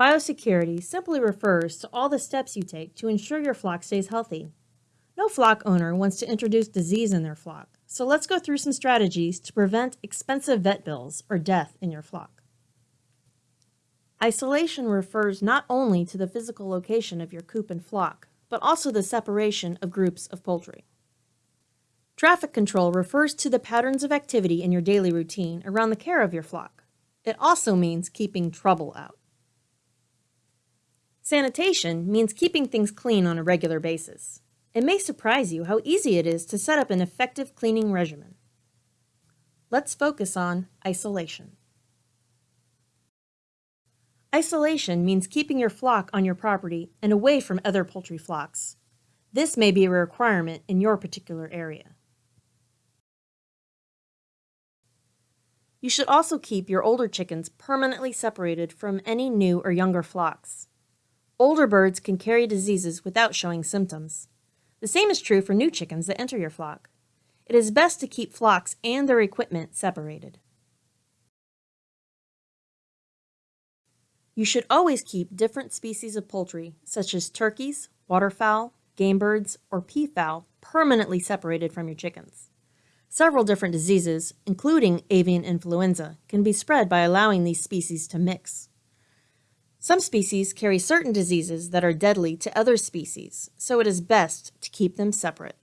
Biosecurity simply refers to all the steps you take to ensure your flock stays healthy. No flock owner wants to introduce disease in their flock, so let's go through some strategies to prevent expensive vet bills or death in your flock. Isolation refers not only to the physical location of your coop and flock, but also the separation of groups of poultry. Traffic control refers to the patterns of activity in your daily routine around the care of your flock. It also means keeping trouble out. Sanitation means keeping things clean on a regular basis. It may surprise you how easy it is to set up an effective cleaning regimen. Let's focus on isolation. Isolation means keeping your flock on your property and away from other poultry flocks. This may be a requirement in your particular area. You should also keep your older chickens permanently separated from any new or younger flocks. Older birds can carry diseases without showing symptoms. The same is true for new chickens that enter your flock. It is best to keep flocks and their equipment separated. You should always keep different species of poultry, such as turkeys, waterfowl, game birds, or peafowl, permanently separated from your chickens. Several different diseases, including avian influenza, can be spread by allowing these species to mix. Some species carry certain diseases that are deadly to other species, so it is best to keep them separate.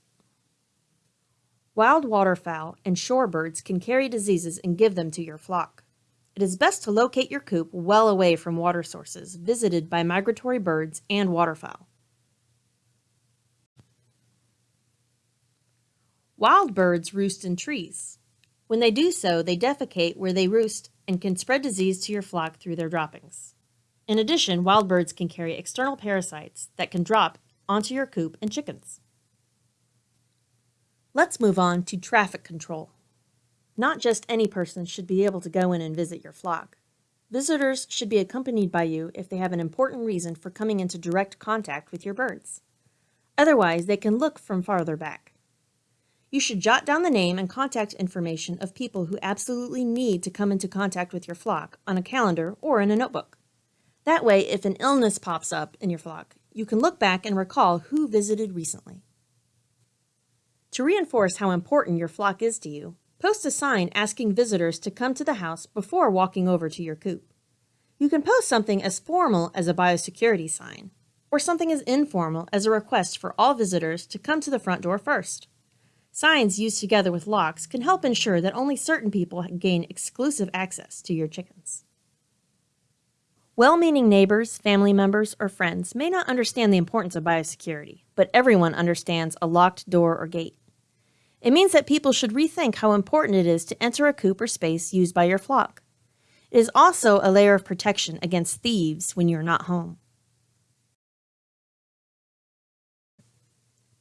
Wild waterfowl and shorebirds can carry diseases and give them to your flock. It is best to locate your coop well away from water sources visited by migratory birds and waterfowl. Wild birds roost in trees. When they do so, they defecate where they roost and can spread disease to your flock through their droppings. In addition, wild birds can carry external parasites that can drop onto your coop and chickens. Let's move on to traffic control. Not just any person should be able to go in and visit your flock. Visitors should be accompanied by you if they have an important reason for coming into direct contact with your birds. Otherwise, they can look from farther back. You should jot down the name and contact information of people who absolutely need to come into contact with your flock on a calendar or in a notebook. That way, if an illness pops up in your flock, you can look back and recall who visited recently. To reinforce how important your flock is to you, Post a sign asking visitors to come to the house before walking over to your coop. You can post something as formal as a biosecurity sign, or something as informal as a request for all visitors to come to the front door first. Signs used together with locks can help ensure that only certain people gain exclusive access to your chickens. Well-meaning neighbors, family members, or friends may not understand the importance of biosecurity, but everyone understands a locked door or gate. It means that people should rethink how important it is to enter a coop or space used by your flock. It is also a layer of protection against thieves when you're not home.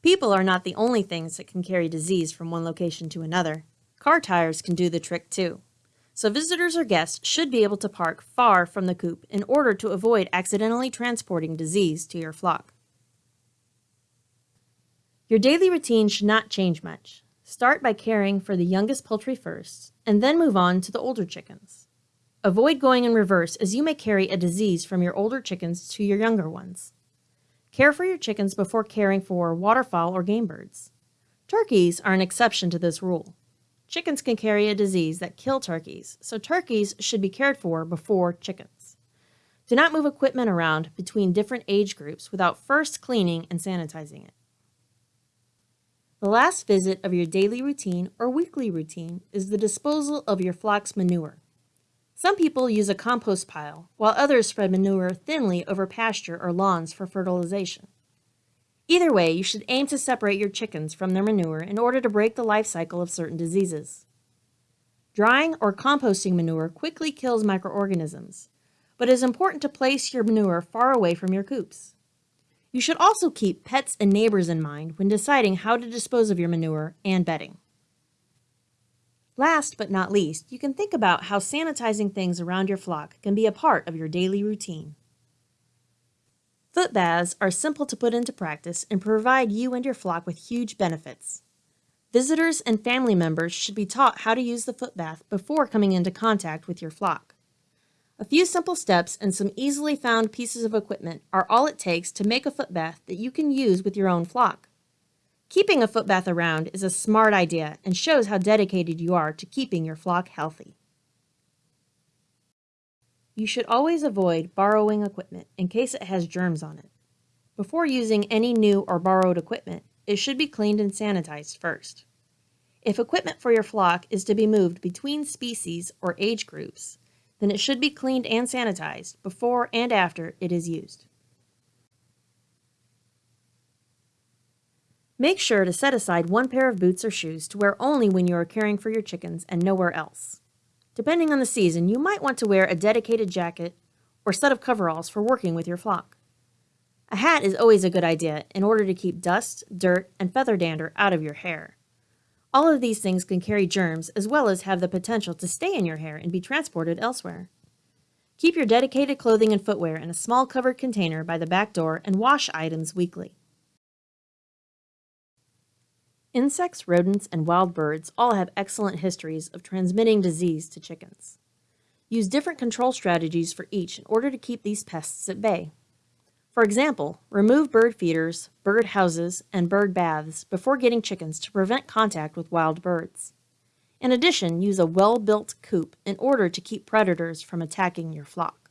People are not the only things that can carry disease from one location to another. Car tires can do the trick too. So visitors or guests should be able to park far from the coop in order to avoid accidentally transporting disease to your flock. Your daily routine should not change much. Start by caring for the youngest poultry first, and then move on to the older chickens. Avoid going in reverse as you may carry a disease from your older chickens to your younger ones. Care for your chickens before caring for waterfowl or game birds. Turkeys are an exception to this rule. Chickens can carry a disease that kill turkeys, so turkeys should be cared for before chickens. Do not move equipment around between different age groups without first cleaning and sanitizing it. The last visit of your daily routine or weekly routine is the disposal of your flock's manure. Some people use a compost pile, while others spread manure thinly over pasture or lawns for fertilization. Either way, you should aim to separate your chickens from their manure in order to break the life cycle of certain diseases. Drying or composting manure quickly kills microorganisms, but it is important to place your manure far away from your coops. You should also keep pets and neighbors in mind when deciding how to dispose of your manure and bedding. Last but not least, you can think about how sanitizing things around your flock can be a part of your daily routine. Foot baths are simple to put into practice and provide you and your flock with huge benefits. Visitors and family members should be taught how to use the foot bath before coming into contact with your flock. A few simple steps and some easily found pieces of equipment are all it takes to make a foot bath that you can use with your own flock. Keeping a foot bath around is a smart idea and shows how dedicated you are to keeping your flock healthy. You should always avoid borrowing equipment in case it has germs on it. Before using any new or borrowed equipment, it should be cleaned and sanitized first. If equipment for your flock is to be moved between species or age groups, then it should be cleaned and sanitized before and after it is used. Make sure to set aside one pair of boots or shoes to wear only when you are caring for your chickens and nowhere else. Depending on the season, you might want to wear a dedicated jacket or set of coveralls for working with your flock. A hat is always a good idea in order to keep dust, dirt, and feather dander out of your hair. All of these things can carry germs as well as have the potential to stay in your hair and be transported elsewhere. Keep your dedicated clothing and footwear in a small covered container by the back door and wash items weekly. Insects, rodents, and wild birds all have excellent histories of transmitting disease to chickens. Use different control strategies for each in order to keep these pests at bay. For example, remove bird feeders, bird houses, and bird baths before getting chickens to prevent contact with wild birds. In addition, use a well-built coop in order to keep predators from attacking your flock.